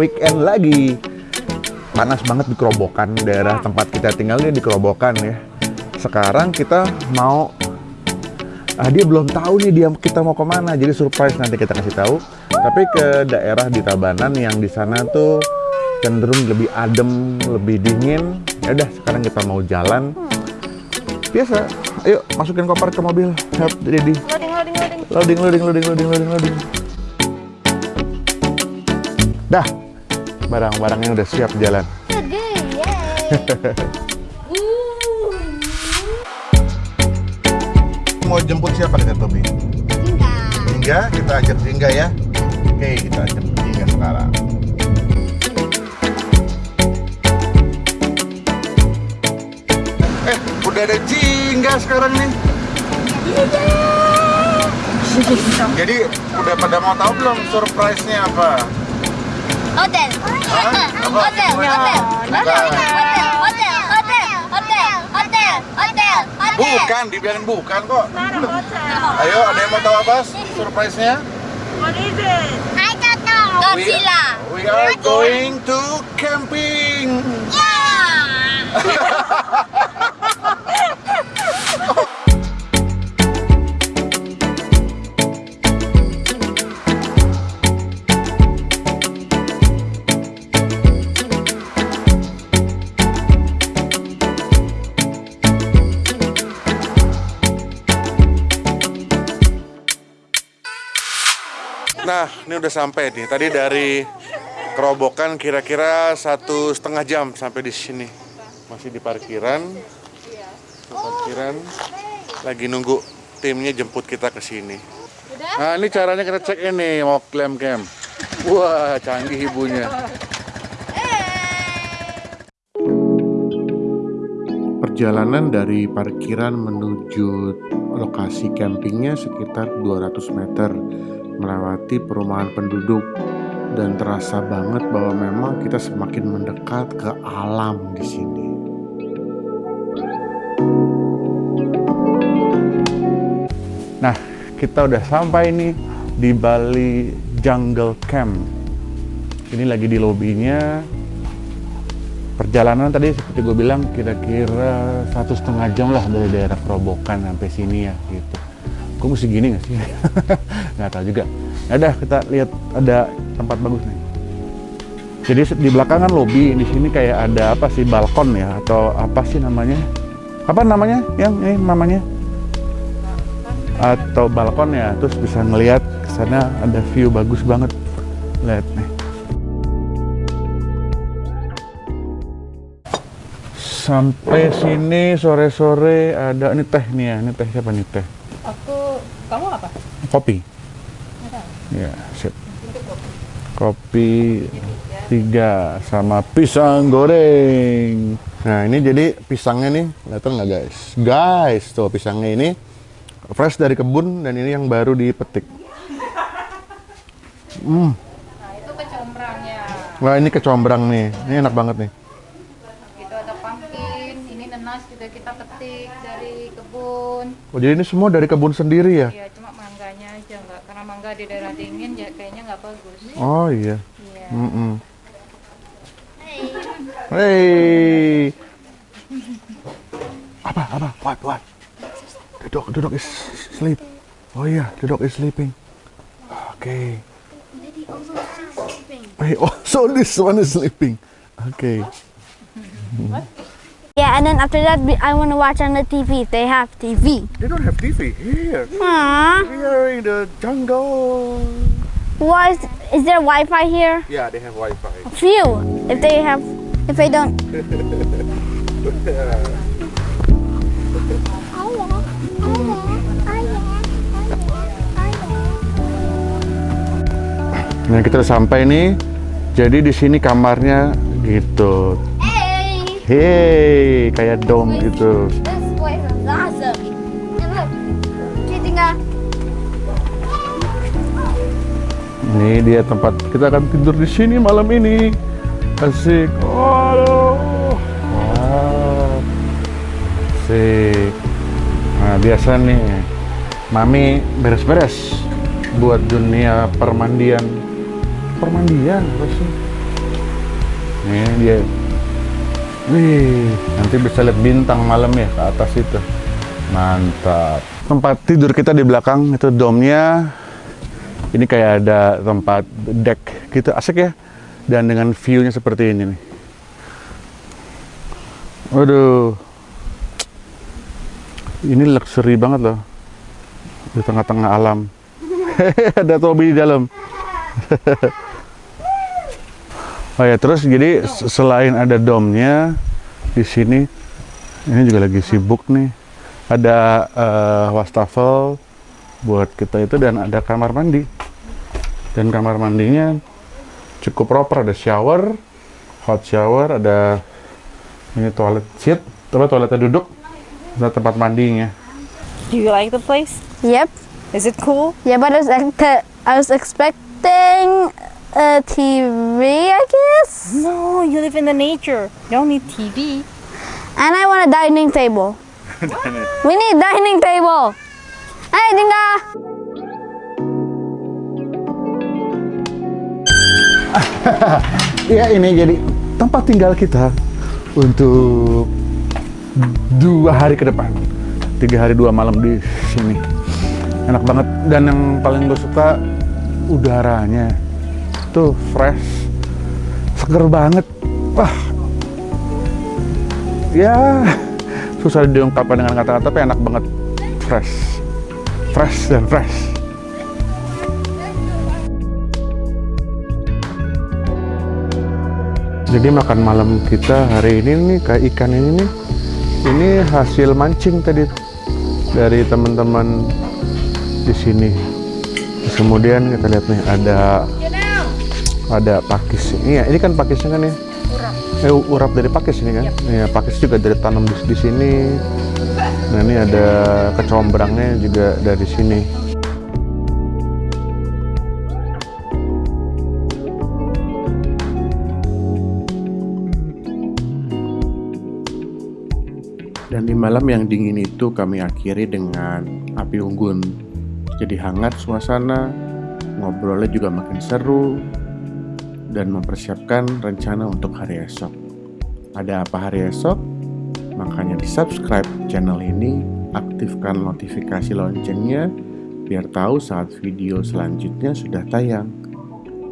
weekend lagi. Panas banget di Kerobokan, daerah tempat kita tinggalnya di Kerobokan ya. Sekarang kita mau ah, dia belum tahu nih dia kita mau ke mana, jadi surprise nanti kita kasih tahu. Tapi ke daerah di Tabanan yang di sana tuh cenderung lebih adem, lebih dingin. Ya udah, sekarang kita mau jalan. Biasa, ayo masukin koper ke mobil. Help. Loading, loading, loading. Loading, loading, loading, loading, loading, loading. Dah, barang-barangnya udah siap jalan. Mau jemput siapa nih Tobi? Enggak. Hingga, kita ajak Hingga ya. Oke, kita ajak Hingga sekarang. Eh, udah ada Jingga sekarang nih. Jadi udah pada mau tahu belum surprise-nya apa? Hotel. Hotel, hotel, hotel, hotel, hotel, hotel, hotel, hotel, hotel, hotel. Bukan, dibilangin bukan kok. Ayo, ada yang mau tahu apa surprise-nya? I don't know. Godzilla. We are going to camping. Yeah. Nah, ini udah sampai nih. Tadi dari Kerobokan kira-kira satu setengah jam sampai di sini. Masih di parkiran. Di parkiran. Lagi nunggu timnya jemput kita ke sini. Nah, ini caranya kita cek ini mau klaim camp. Wah, canggih ibunya. Perjalanan dari parkiran menuju lokasi campingnya sekitar 200 meter melewati perumahan penduduk dan terasa banget bahwa memang kita semakin mendekat ke alam di sini. Nah, kita udah sampai nih di Bali Jungle Camp. Ini lagi di lobinya. Perjalanan tadi seperti gue bilang kira-kira satu setengah jam lah dari daerah Kerobokan sampai sini ya gitu. Gue mesti gini nggak sih? nggak tahu juga. Ya udah kita lihat ada tempat bagus nih. Jadi di belakang kan lobby, di sini kayak ada apa sih balkon ya atau apa sih namanya? Apa namanya? Yang ini namanya? Atau balkon ya, terus bisa ngelihat ke sana ada view bagus banget. Lihat nih. Sampai sini sore-sore ada ini teh nih ya, ini teh siapa nih teh? Aku, kamu apa? Kopi. Ya, sip. Kopi tiga sama pisang goreng. Nah ini jadi pisangnya nih, kelihatan nggak guys? Guys, tuh pisangnya ini fresh dari kebun dan ini yang baru dipetik. Hmm, Nah, itu kecombrangnya. wah ini kecombrang nih, ini enak banget nih. Nenas juga kita petik dari kebun. Oh jadi ini semua dari kebun sendiri ya? Ya, cuma mangganya aja nggak, karena mangga di daerah dingin ya kayaknya nggak bagus. Oh iya. Iya. Mm-mm. Hey. Apa? Apa? What? What? The dog, the dog is sleep. Oh iya, the dog is sleeping. Okay. Hey, oh, so this one is sleeping. Okay. Yeah, and then after that, I want to watch on the TV. They have TV. They don't have TV here. Aww. We are in the jungle. Why is, is there Wi-Fi here? Yeah, they have Wi-Fi. Few. If they have, if they don't. Nah, kita udah sampai nih. Jadi di sini kamarnya gitu. Hey, kayak dom gitu. Ini dia tempat kita akan tidur di sini malam ini. Asik. Waduh. Wow. Asik. Nah, biasa nih. Mami beres-beres buat dunia permandian. Permandian apa sih? Nih dia. Wih, nanti bisa lihat bintang malam ya ke atas itu. Mantap. Tempat tidur kita di belakang itu domnya. Ini kayak ada tempat deck gitu asik ya. Dan dengan view-nya seperti ini nih. Waduh. Ini luxury banget loh. Di tengah-tengah alam. ada Tobi di dalam. oh ya, terus jadi s- selain ada domnya di sini ini juga lagi sibuk nih. Ada eh, wastafel buat kita itu dan ada kamar mandi. Dan kamar mandinya cukup proper, ada shower, hot shower, ada ini toilet seat, apa toiletnya duduk, ada tempat mandinya. Do you like the place? Yep. Is it cool? Yeah, but I was, I was expecting a TV, I guess. No, you live in the nature. You don't need TV. And I want a dining table. we need dining table. Hey, Dinga. Ya ini jadi tempat tinggal kita untuk dua hari ke depan. Tiga hari dua malam di sini. Enak banget. Dan yang paling gue suka udaranya. Tuh fresh, seger banget. Wah, ya susah diungkapkan dengan kata-kata tapi enak banget. Fresh, fresh dan fresh. Jadi makan malam kita hari ini nih kayak ikan ini nih, ini hasil mancing tadi dari teman-teman di sini. Kemudian kita lihat nih ada ada pakis. Iya, ini kan pakisnya kan ya? Urap. Eh, urap dari pakis ini kan? Iya, pakis juga dari tanam di, di sini. Nah ini ada kecombrangnya juga dari sini. Dan di malam yang dingin itu kami akhiri dengan api unggun. Jadi hangat suasana, ngobrolnya juga makin seru, dan mempersiapkan rencana untuk hari esok. Ada apa hari esok? Makanya di subscribe channel ini, aktifkan notifikasi loncengnya, biar tahu saat video selanjutnya sudah tayang.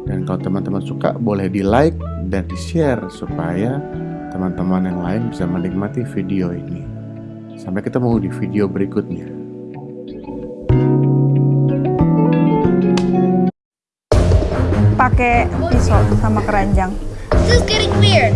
Dan kalau teman-teman suka, boleh di like dan di share supaya teman-teman yang lain bisa menikmati video ini. Sampai ketemu di video berikutnya. Pakai pisau sama keranjang. This is getting weird.